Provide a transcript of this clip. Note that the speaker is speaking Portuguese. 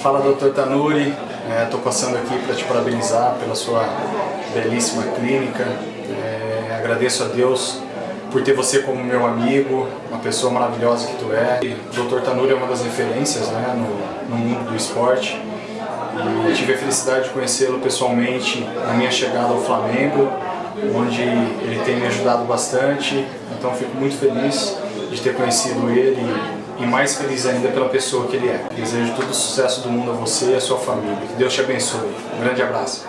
Fala Dr. Tanuri, estou é, passando aqui para te parabenizar pela sua belíssima clínica. É, agradeço a Deus por ter você como meu amigo, uma pessoa maravilhosa que tu é. O Dr. Tanuri é uma das referências né, no, no mundo do esporte e tive a felicidade de conhecê-lo pessoalmente na minha chegada ao Flamengo, onde ele tem me ajudado bastante, então fico muito feliz de ter conhecido ele e mais feliz ainda pela pessoa que ele é. Desejo todo o sucesso do mundo a você e a sua família. Que Deus te abençoe. Um grande abraço.